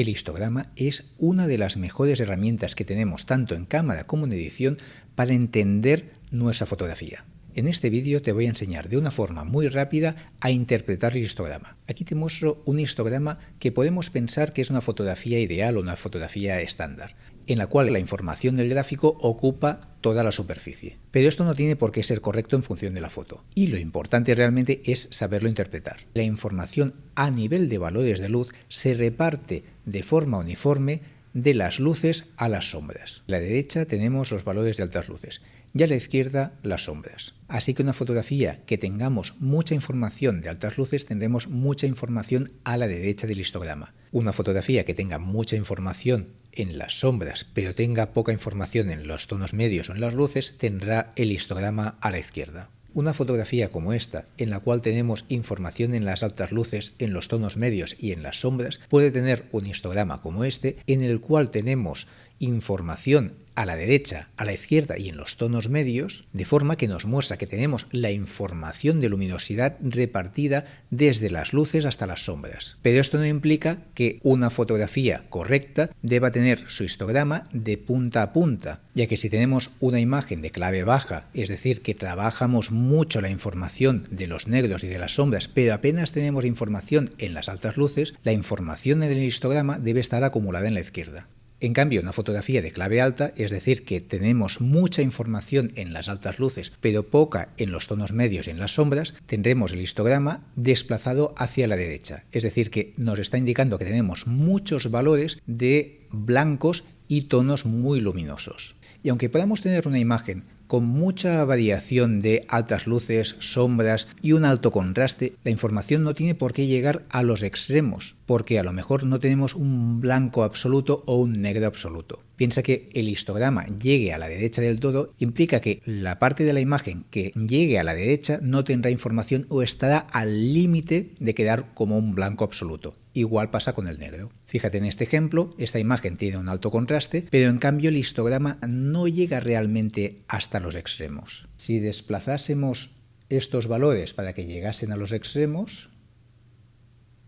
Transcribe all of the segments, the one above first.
El histograma es una de las mejores herramientas que tenemos tanto en cámara como en edición para entender nuestra fotografía. En este vídeo te voy a enseñar de una forma muy rápida a interpretar el histograma. Aquí te muestro un histograma que podemos pensar que es una fotografía ideal o una fotografía estándar, en la cual la información del gráfico ocupa toda la superficie. Pero esto no tiene por qué ser correcto en función de la foto. Y lo importante realmente es saberlo interpretar. La información a nivel de valores de luz se reparte de forma uniforme de las luces a las sombras. A la derecha tenemos los valores de altas luces y a la izquierda las sombras. Así que una fotografía que tengamos mucha información de altas luces tendremos mucha información a la derecha del histograma. Una fotografía que tenga mucha información en las sombras pero tenga poca información en los tonos medios o en las luces tendrá el histograma a la izquierda. Una fotografía como esta, en la cual tenemos información en las altas luces, en los tonos medios y en las sombras, puede tener un histograma como este, en el cual tenemos información a la derecha, a la izquierda y en los tonos medios, de forma que nos muestra que tenemos la información de luminosidad repartida desde las luces hasta las sombras. Pero esto no implica que una fotografía correcta deba tener su histograma de punta a punta, ya que si tenemos una imagen de clave baja, es decir, que trabajamos mucho la información de los negros y de las sombras, pero apenas tenemos información en las altas luces, la información en el histograma debe estar acumulada en la izquierda. En cambio, una fotografía de clave alta, es decir, que tenemos mucha información en las altas luces, pero poca en los tonos medios y en las sombras, tendremos el histograma desplazado hacia la derecha. Es decir, que nos está indicando que tenemos muchos valores de blancos y tonos muy luminosos. Y aunque podamos tener una imagen con mucha variación de altas luces, sombras y un alto contraste, la información no tiene por qué llegar a los extremos, porque a lo mejor no tenemos un blanco absoluto o un negro absoluto. Piensa que el histograma llegue a la derecha del todo implica que la parte de la imagen que llegue a la derecha no tendrá información o estará al límite de quedar como un blanco absoluto. Igual pasa con el negro. Fíjate en este ejemplo, esta imagen tiene un alto contraste, pero en cambio el histograma no llega realmente hasta los extremos. Si desplazásemos estos valores para que llegasen a los extremos,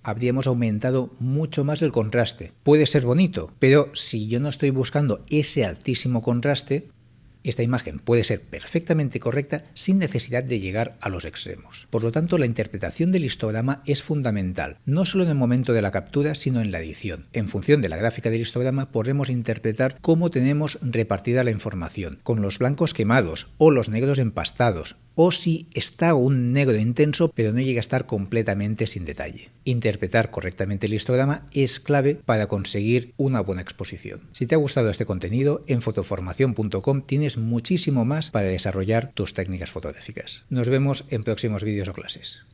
habríamos aumentado mucho más el contraste. Puede ser bonito, pero si yo no estoy buscando ese altísimo contraste, esta imagen puede ser perfectamente correcta sin necesidad de llegar a los extremos. Por lo tanto, la interpretación del histograma es fundamental, no solo en el momento de la captura, sino en la edición. En función de la gráfica del histograma podremos interpretar cómo tenemos repartida la información, con los blancos quemados o los negros empastados, o si está un negro intenso pero no llega a estar completamente sin detalle. Interpretar correctamente el histograma es clave para conseguir una buena exposición. Si te ha gustado este contenido, en fotoformación.com tienes muchísimo más para desarrollar tus técnicas fotográficas. Nos vemos en próximos vídeos o clases.